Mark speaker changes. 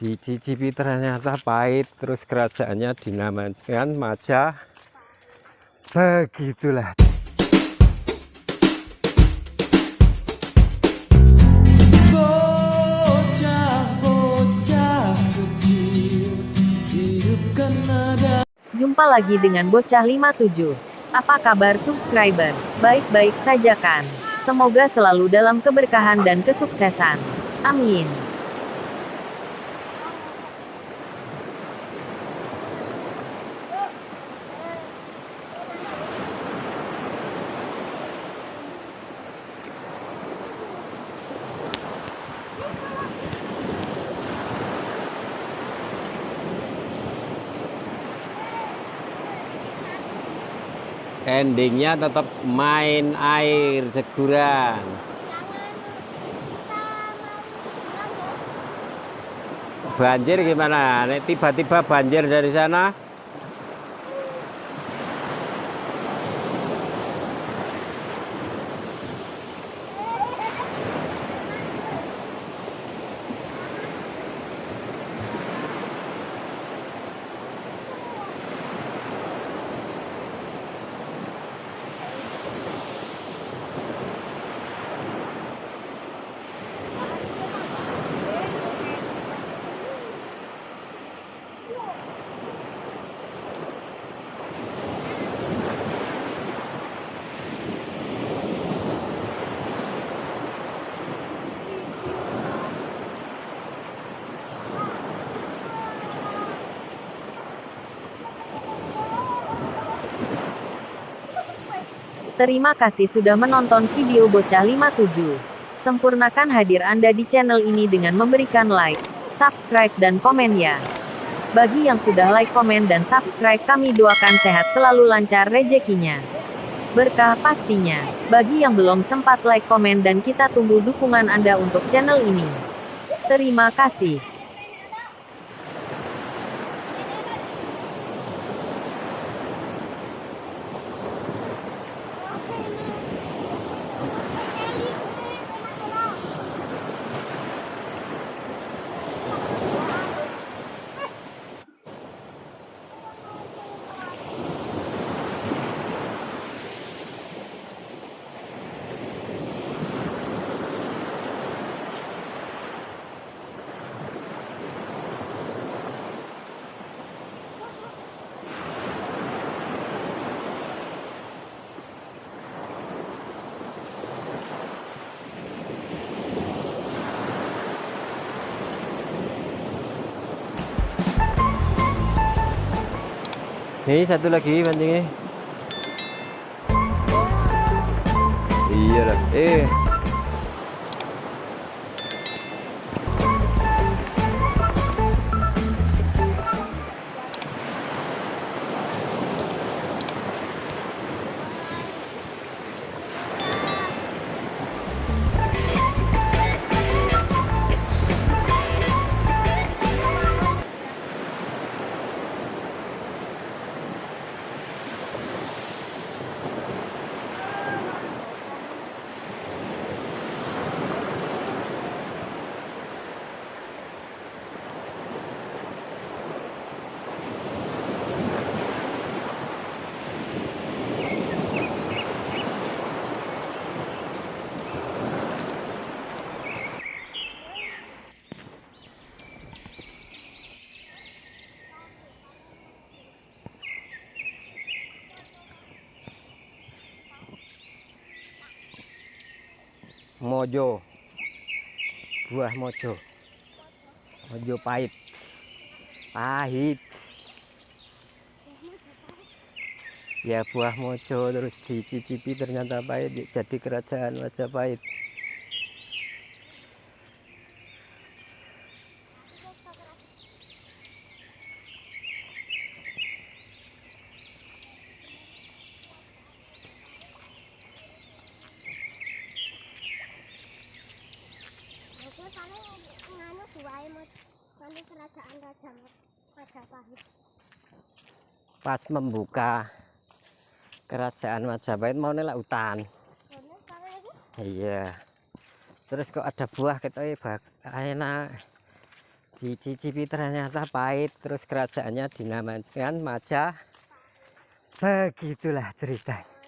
Speaker 1: dicicipi ternyata pahit terus kerajaannya dinamakan Majapahit begitulah
Speaker 2: Jumpa lagi dengan Bocah 57. Apa kabar subscriber? Baik-baik saja kan? Semoga selalu dalam keberkahan dan kesuksesan. Amin.
Speaker 1: Endingnya tetap main air seguran banjir gimana? Tiba-tiba banjir dari sana
Speaker 2: Terima kasih sudah menonton video Bocah 57. Sempurnakan hadir Anda di channel ini dengan memberikan like, subscribe dan komen ya. Bagi yang sudah like, komen dan subscribe kami doakan sehat selalu lancar rezekinya. Berkah pastinya. Bagi yang belum sempat like, komen dan kita tunggu dukungan Anda untuk channel ini. Terima kasih.
Speaker 1: Nih satu lagi pancingnya. Iya lah. Eh. Mojo. Buah mojo. Mojo pahit. Pahit. Ya buah mojo terus dicicipi ternyata pahit jadi kerajaan Majapahit.
Speaker 3: Aku duwae nanti kerajaan Raja Majapahit.
Speaker 1: Pas membuka kerajaan Majapahit mau nelak hutan. Iya. Terus kok ada buah kita bak enak. dicicipi ternyata pahit terus kerajaannya dinamakan Majapahit begitulah ceritanya